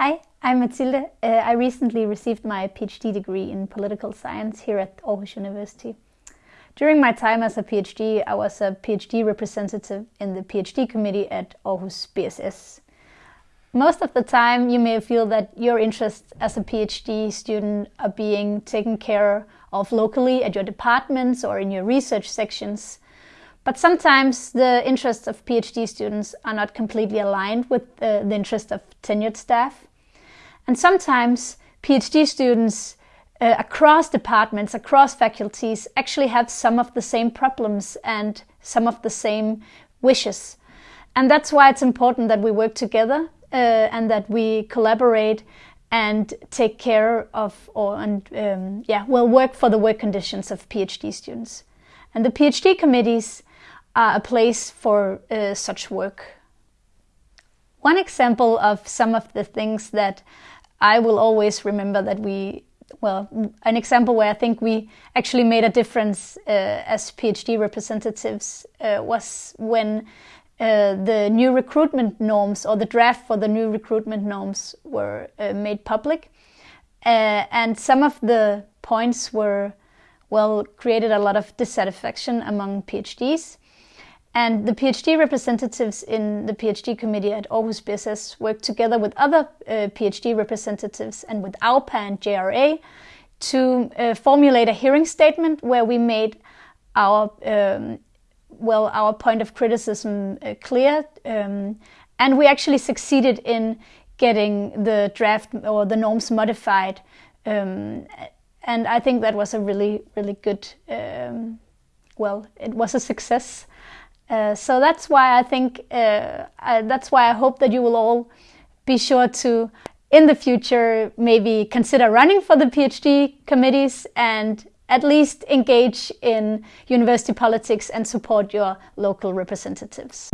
Hi, I'm Mathilde. Uh, I recently received my PhD degree in political science here at Aarhus University. During my time as a PhD, I was a PhD representative in the PhD committee at Aarhus BSS. Most of the time, you may feel that your interests as a PhD student are being taken care of locally at your departments or in your research sections. But sometimes the interests of PhD students are not completely aligned with uh, the interests of tenured staff. And sometimes PhD students uh, across departments, across faculties, actually have some of the same problems and some of the same wishes. And that's why it's important that we work together uh, and that we collaborate and take care of or and um, yeah well work for the work conditions of PhD students. And the PhD committees are a place for uh, such work. One example of some of the things that I will always remember that we, well, an example where I think we actually made a difference uh, as PhD representatives uh, was when uh, the new recruitment norms or the draft for the new recruitment norms were uh, made public. Uh, and some of the points were, well, created a lot of dissatisfaction among PhDs. And the PhD representatives in the PhD committee at Aarhus BSS worked together with other uh, PhD representatives and with AUPA and JRA to uh, formulate a hearing statement where we made our um, well our point of criticism uh, clear, um, and we actually succeeded in getting the draft or the norms modified, um, and I think that was a really really good um, well it was a success. Uh, so that's why I think, uh, I, that's why I hope that you will all be sure to, in the future, maybe consider running for the PhD committees and at least engage in university politics and support your local representatives.